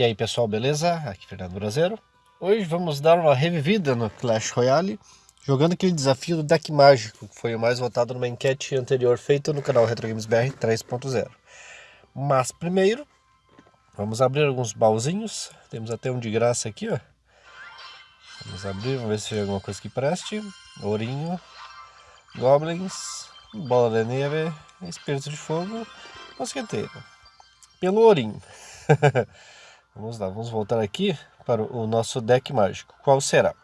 E aí pessoal, beleza? Aqui Fernando Brasileiro. Hoje vamos dar uma revivida no Clash Royale, jogando aquele desafio do deck mágico, que foi o mais votado numa enquete anterior feita no canal Retro Games BR 3.0. Mas primeiro, vamos abrir alguns baúzinhos, temos até um de graça aqui, ó. Vamos abrir, vamos ver se tem alguma coisa que preste. Ourinho, Goblins, Bola de Neve, Espírito de Fogo, Mosqueteiro. Pelo ourinho. vamos lá, vamos voltar aqui para o nosso deck mágico. Qual será?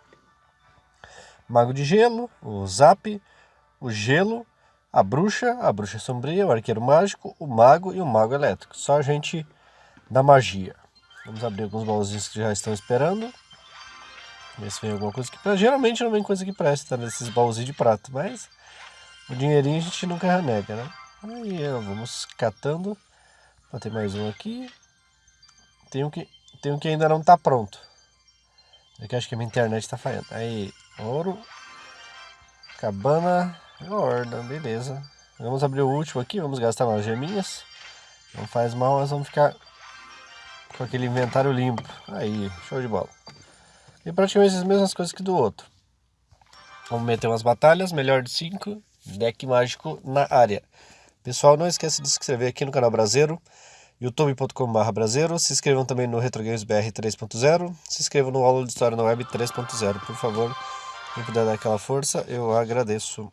Mago de Gelo, o Zap, o Gelo, a Bruxa, a Bruxa Sombria, o Arqueiro Mágico, o Mago e o Mago Elétrico. Só a gente da magia. Vamos abrir alguns baúzinhos que já estão esperando. Ver se vem alguma coisa que Geralmente não vem coisa que presta nesses baúzinhos de prata, mas o dinheirinho a gente nunca renega, né? Aí vamos catando. Tem mais um aqui. Tem um que, tem um que ainda não está pronto. É que acho que a minha internet está falhando. Aí, ouro. Cabana. Horda, beleza. Vamos abrir o último aqui, vamos gastar umas geminhas. Não faz mal, nós vamos ficar com aquele inventário limpo. Aí, show de bola. E praticamente as mesmas coisas que do outro. Vamos meter umas batalhas, melhor de 5, deck mágico na área. Pessoal, não esqueça de se inscrever aqui no canal Brasileiro, youtube.com.br Brasileiro. Se inscrevam também no Retrogames BR 3.0. Se inscrevam no Aula de História na Web 3.0, por favor. Quem puder dar aquela força, eu agradeço.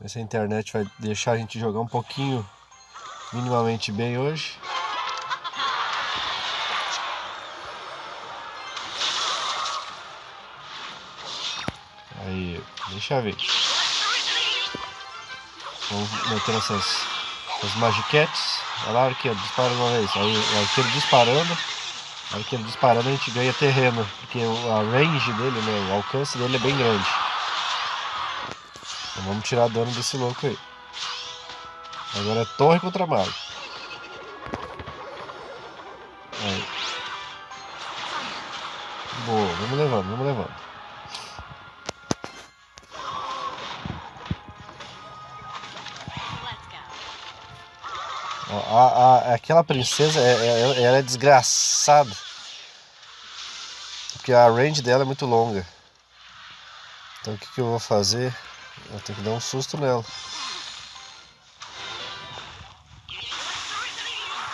Essa internet vai deixar a gente jogar um pouquinho minimamente bem hoje. Aí, deixa eu ver. Vamos meter essas, essas magiquetes. Olha lá, arqueiro, dispara uma vez. Aí o arqueiro disparando. O arqueiro disparando a gente ganha terreno. Porque a range dele, né, o alcance dele é bem grande. Então vamos tirar dano desse louco aí. Agora é torre contra mago. Aí. Boa, vamos levando, vamos levando. A, a, aquela princesa, é, é, ela é desgraçada. Porque a range dela é muito longa. Então o que, que eu vou fazer? Eu tenho que dar um susto nela.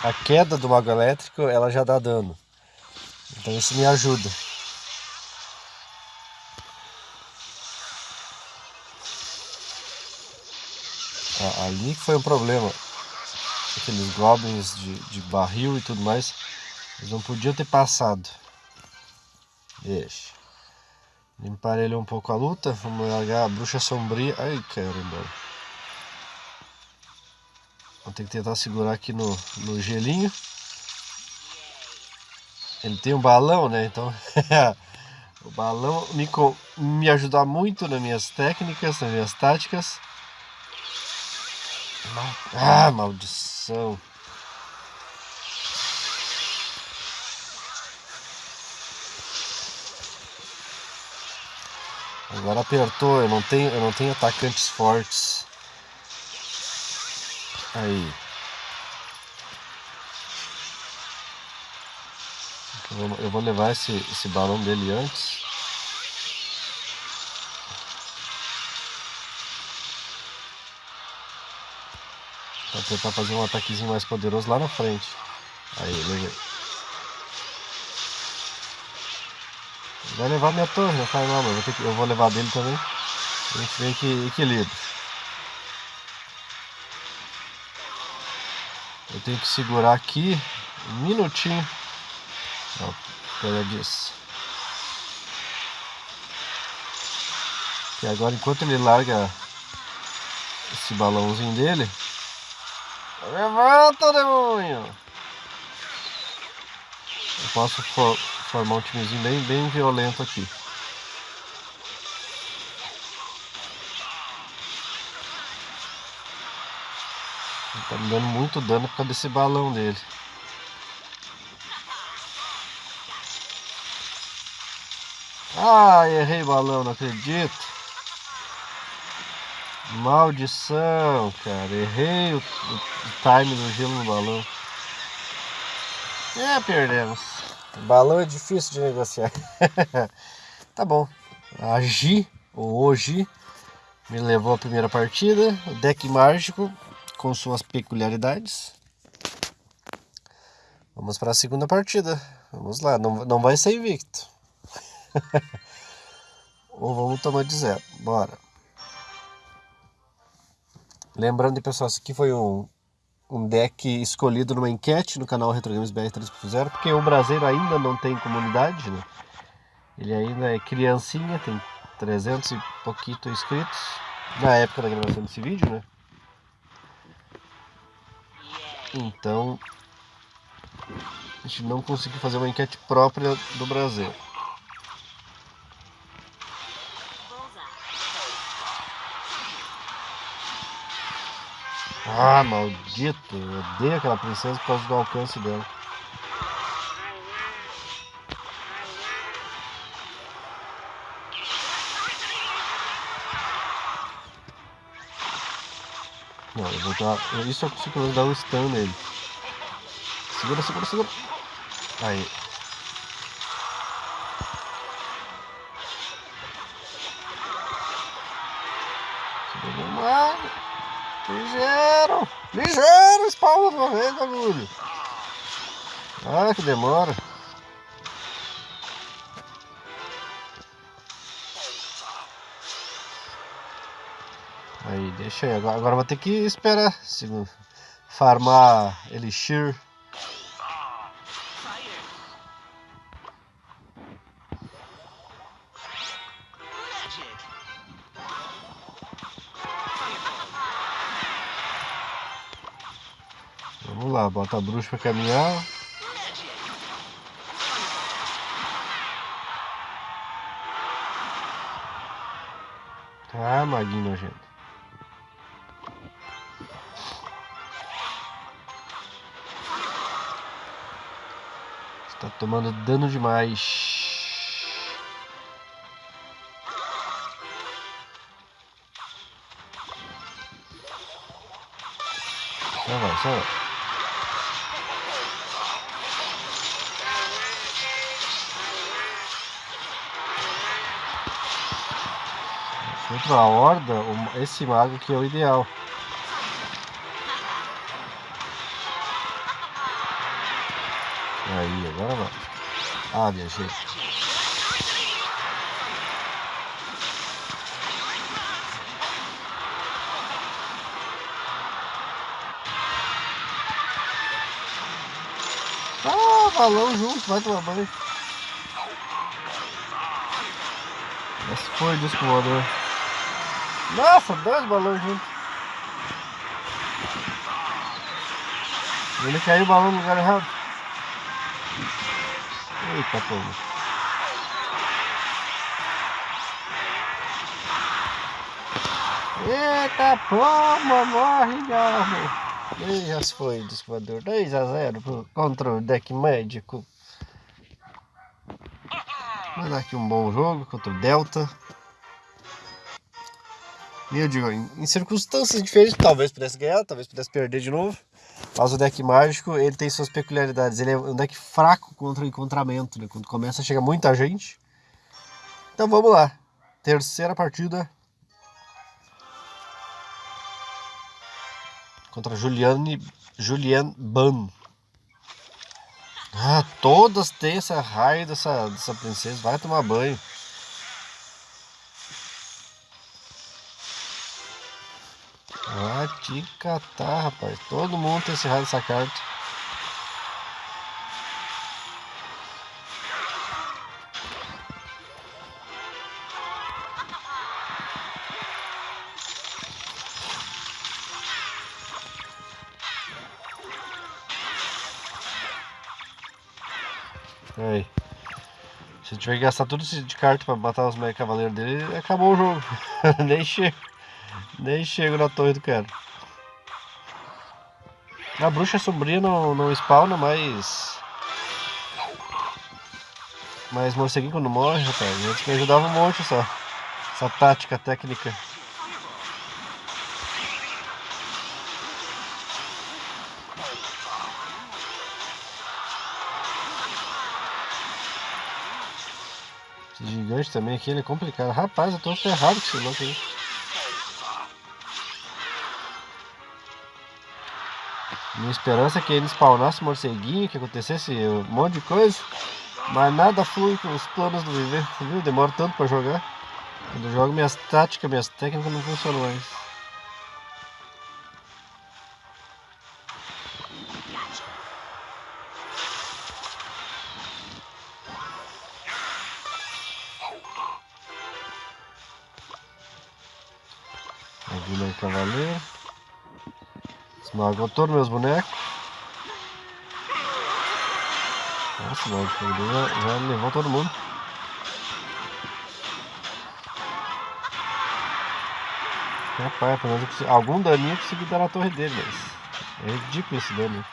A queda do mago elétrico, ela já dá dano. Então isso me ajuda. ali que foi um problema aqueles goblins de, de barril e tudo mais, eles não podiam ter passado. Deixa. Limpar ele um pouco a luta, vamos largar a bruxa sombria. Ai caramba. Vou ter que tentar segurar aqui no, no gelinho. Ele tem um balão, né? Então o balão me, me ajuda muito nas minhas técnicas, nas minhas táticas. Ah, maldição. Agora apertou, eu não tenho, eu não tenho atacantes fortes. Aí. Eu vou levar esse, esse balão dele antes. Pra tentar fazer um ataquezinho mais poderoso lá na frente. Aí, levei. Vai levar minha torre, não faz mal, eu, eu vou levar dele também. A gente vê que equilíbrio. Eu tenho que segurar aqui um minutinho. Ó, pega disso. E agora enquanto ele larga esse balãozinho dele, Levanta, demônio! Eu posso for, formar um timezinho bem, bem violento aqui. Ele tá me dando muito dano por causa desse balão dele. Ah, errei balão, não acredito. Maldição, cara. Errei o, o time do gelo no balão. É, perdemos. Balão é difícil de negociar. tá bom. A Gi, ou hoje, me levou a primeira partida. O deck mágico com suas peculiaridades. Vamos para a segunda partida. Vamos lá, não, não vai ser invicto. Ou vamos tomar de zero. Bora. Lembrando, pessoal, isso aqui foi um, um deck escolhido numa enquete no canal Retro Games BR 3.0, porque o brasileiro ainda não tem comunidade, né? Ele ainda é criancinha, tem 300 e pouquinho inscritos, na época da gravação desse vídeo, né? Então, a gente não conseguiu fazer uma enquete própria do Brasil. Ah, maldito. Eu odeio aquela princesa por causa do alcance dela. Não, eu vou dar... Isso eu consigo dar um stun nele. Segura, segura, segura. Aí. Segura, Ligeiro! Ligeiro! Espalma uma vez, bagulho! Ah, que demora! Aí, deixa aí. Agora, agora vou ter que esperar. Se farmar Elixir. Bota a bruxa pra caminhar. Ah, maguinho nojento. Está tomando dano demais. Só vai, só vai. Contra a horda, esse mago que é o ideal. Aí, agora vai. Ah, viajei. Ah, balão junto, vai tomar banho. Esse foi o disco voador. Nossa, dois balões juntos. Ele caiu o balão no lugar errado. Eita, pô. Eita, pomba, morre, garro. E já se foi, descoador. 2 a 0 contra o deck médico. Vamos dar aqui um bom jogo contra o Delta. E eu digo, em, circunstâncias diferentes, talvez pudesse ganhar, talvez pudesse perder de novo. Mas o deck mágico, ele tem suas peculiaridades. Ele é um deck fraco contra o encontramento, né? Quando começa, chega muita gente. Então vamos lá. Terceira partida. Contra Juliane, Julian Ban. Ah, todas têm essa raio dessa, dessa princesa. Vai tomar banho. Vai te catar, rapaz. Todo mundo tem esse raio dessa carta. Aí. Se tiver que gastar tudo de carta pra matar os mega cavaleiros dele, acabou o jogo. Nem chega. Nem chego na torre do cara. A bruxa sombria não, não spawna, mas... Mas morceguinho quando morre, rapaz, antes me ajudava um monte essa, essa tática, técnica. Esse gigante também aqui, ele é complicado. Rapaz, eu tô ferrado com esse louco aí. Minha esperança é que ele spawnasse morceguinho, que acontecesse um monte de coisa. Mas nada flui com os planos do viver, viu? Demora tanto pra jogar. Quando eu jogo minhas táticas, minhas técnicas não funcionam mais. Esmagou todos meus bonecos. Nossa, mano, já, já levou todo mundo. Rapaz, pelo menos consegui, algum daninho eu consegui dar na torre dele, mas é ridículo esse dano.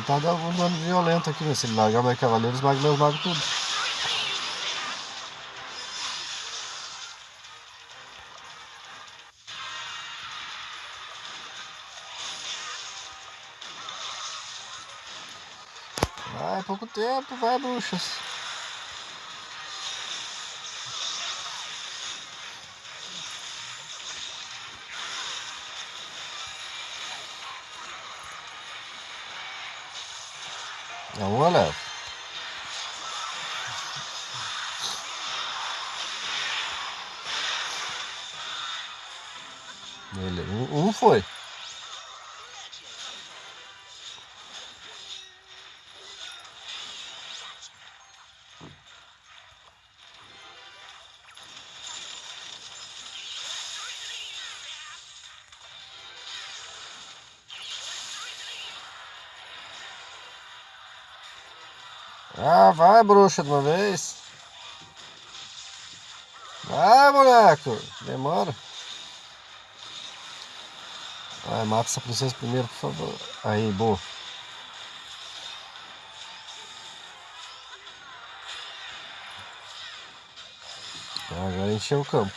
Tentar dar algum dano violento aqui, né? Se ele largar mais cavaleiros, mago meus magos tudo. Vai, pouco tempo, vai, bruxas. É uma leva. Beleza, um, um foi. Ah, vai, bruxa, de uma vez. Vai, boneco. Demora. Vai, mata essa princesa primeiro, por favor. Aí, boa. Agora encheu o campo.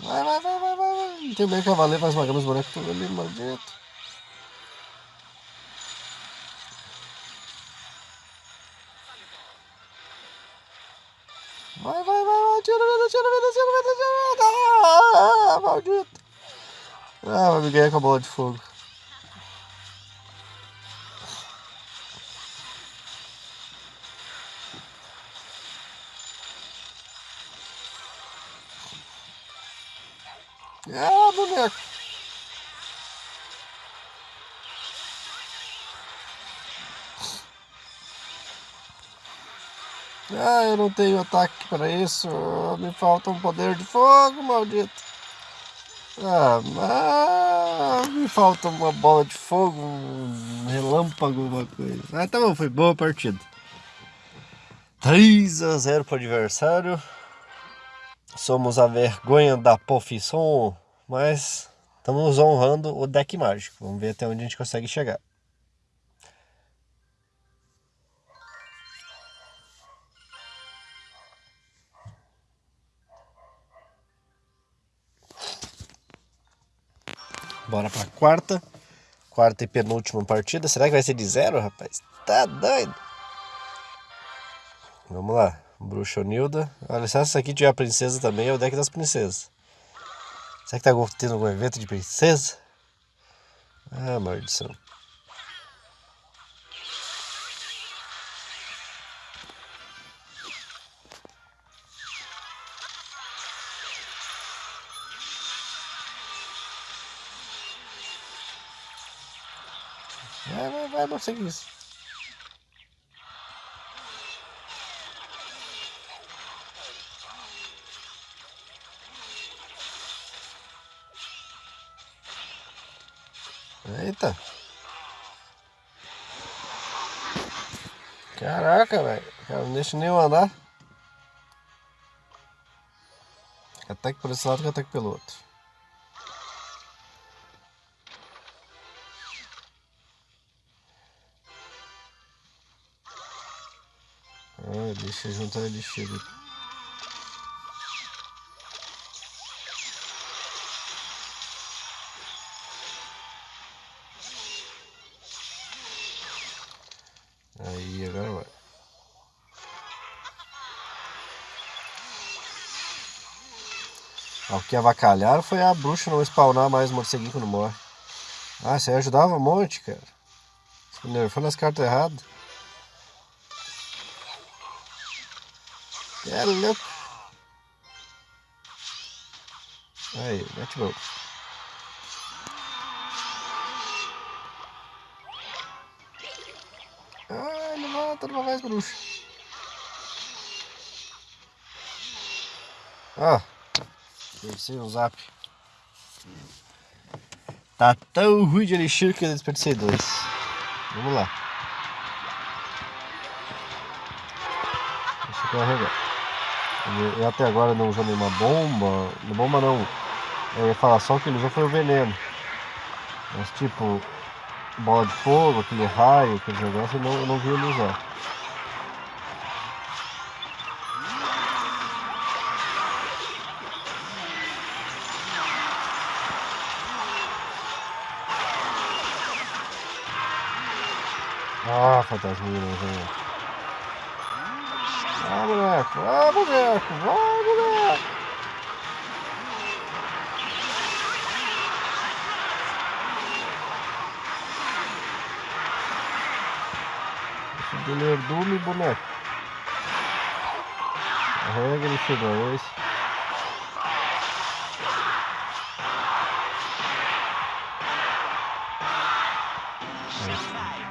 Vai, vai, vai, vai, vai. Tem bem cavaleiro, vai esmagando os bonecos tudo ali, maldito. Maldito. Ah, vai me ganhar com a bola de fogo. Ah, boneco. Ah, eu não tenho ataque para isso. Me falta um poder de fogo, maldito. Ah, ah, me falta uma bola de fogo, um relâmpago, alguma coisa. Ah, tá bom, foi boa partida. 3 a 0 para o adversário. Somos a vergonha da profissão, mas estamos honrando o deck mágico. Vamos ver até onde a gente consegue chegar. Bora pra quarta. Quarta e penúltima partida. Será que vai ser de zero, rapaz? Tá doido. Vamos lá. Bruxa Nilda. Olha, se essa aqui tiver a princesa também, é o deck das princesas. Será que tá tendo algum evento de princesa? Ah, maldição. Vai, vai, vai, sei isso. Eita. Caraca, velho. Não deixa nem eu andar. Ataque por esse lado que ataque pelo outro. Ah, deixa juntar elixir. Aí, agora vai. Ah, o que avacalharam foi a bruxa não spawnar mais morceguinho quando morre. Ah, você ajudava um monte, cara. Você nerfando as cartas erradas. É louco. Aí, mete louco. Ai, não mata, não mais bruxa. Ah. Desperdicei o zap. Tá tão ruim de elixir que eu desperdicei dois. Vamos lá. Deixa eu carregar. Eu até agora não usou nenhuma bomba. Não bomba não. Eu ia falar só que ele usou foi o veneno. Mas tipo, bola de fogo, aquele raio, aquele negócio, eu não, eu não vi ele usar. Ah, fantasminha, velho. Ah, boneco, ah, boneco, vai, boneco. Esse Belerdume, boneco. Carrega ele chegou, esse.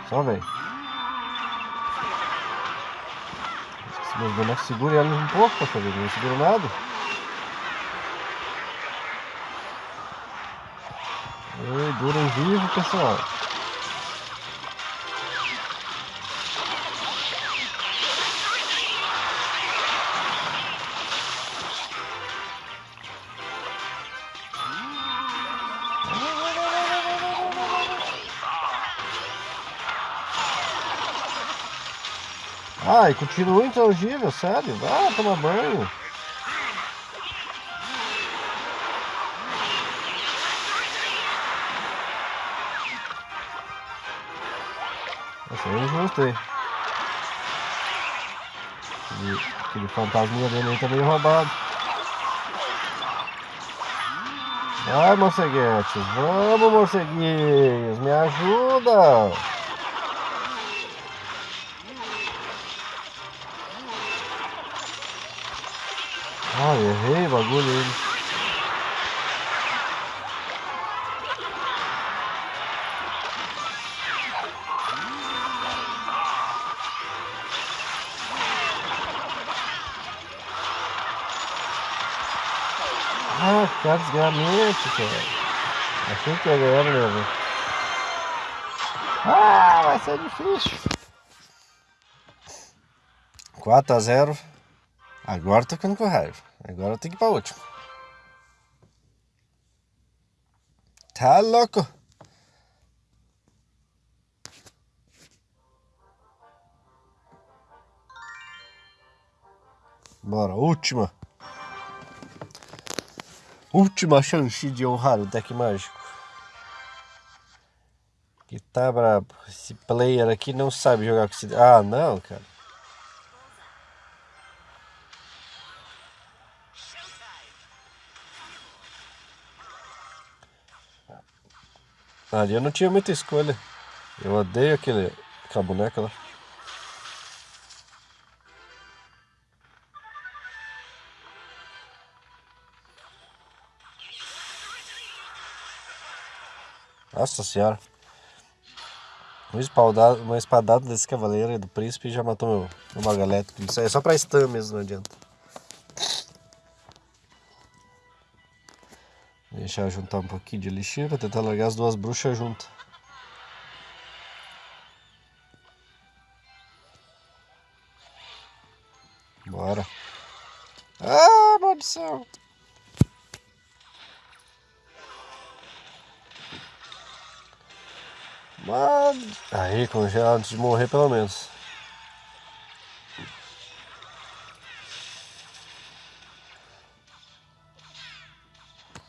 Só vem. Meus bonecos seguram elas um pouco fazer, não segura nada. Oi, duram vivo, pessoal. Ah, e continua intangível, sério. Vai tomar banho. Essa aí é injusto aí. Aquele, fantasminha dele aí tá meio roubado. Vai, morceguetes. Vamos, morceguinhos. Me ajuda. Ah, errei o bagulho aí. Ah, cara, desgramento, cara. Achei que ia ganhar, meu. Ah, vai ser difícil. 4 a 0 Agora tô ficando com raiva. Agora eu tenho que ir pra última. Tá louco? Bora, última. Última chance de honrar o deck mágico. Que tá brabo. Esse player aqui não sabe jogar com esse... Ah, não, cara. Ali eu não tinha muita escolha. Eu odeio aquele, aquela boneca lá. Nossa senhora. Espadada, uma espadada desse cavaleiro do príncipe já matou meu, meu magalete. Isso é só pra stun mesmo, não adianta. Deixar juntar um pouquinho de elixir para tentar largar as duas bruxas juntas. Bora. Ah, maldição! Mano. Aí, congelar antes de morrer pelo menos.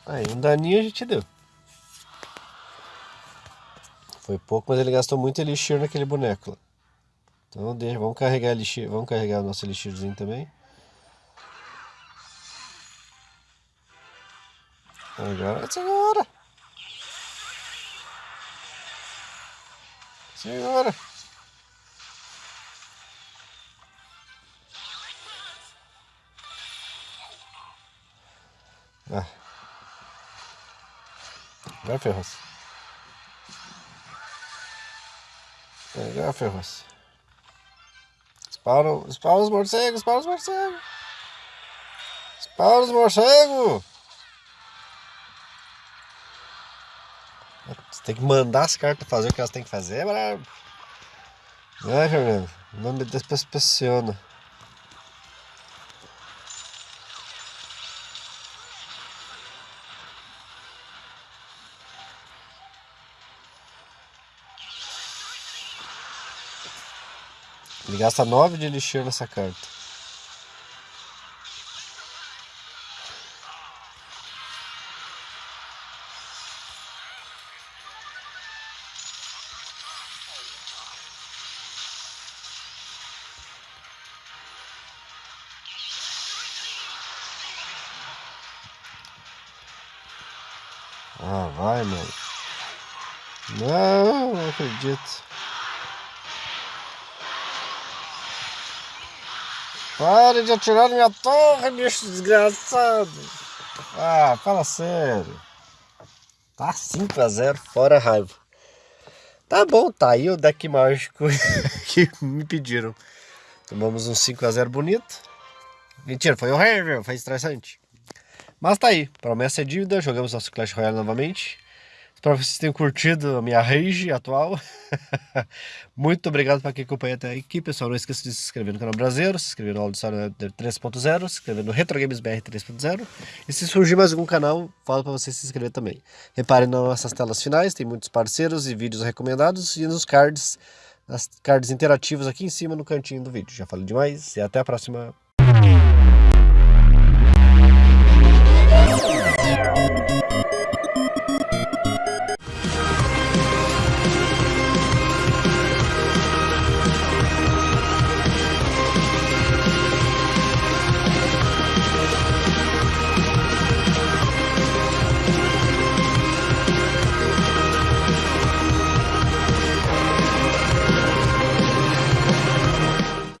Aí, um daninho a gente deu. Foi pouco, mas ele gastou muito elixir naquele boneco lá. Então deixa, vamos carregar elixir, vamos carregar o nosso elixirzinho também. Agora, segura! Segura! Ah. Agora ferrou-se. Agora ferrou-se. Espara, espara os morcegos, espara os morcegos. Espara os morcegos. Você tem que mandar as cartas fazer o que elas têm que fazer, brabo. Né, Fernando? Não me despressiona. Ele gasta 9 de elixir nessa carta. Ah, vai, mano. Não, não acredito. Pare de atirar minha torre, bicho desgraçado. Ah, fala sério. Tá 5x0, fora raiva. Tá bom, tá aí o deck mágico que me pediram. Tomamos um 5x0 bonito. Mentira, foi horrível, foi estressante. Mas tá aí, promessa é dívida, jogamos nosso Clash Royale novamente. Espero que vocês tenham curtido a minha rage atual. Muito obrigado para quem acompanha até aqui, pessoal. Não esqueça de se inscrever no canal Brasileiro, se inscrever no Auditório 3.0, se inscrever no Retro Games BR 3.0. E se surgir mais algum canal, falo para você se inscrever também. Reparem nas nossas telas finais, tem muitos parceiros e vídeos recomendados e nos cards, nas cards interativos aqui em cima no cantinho do vídeo. Já falei demais e até a próxima.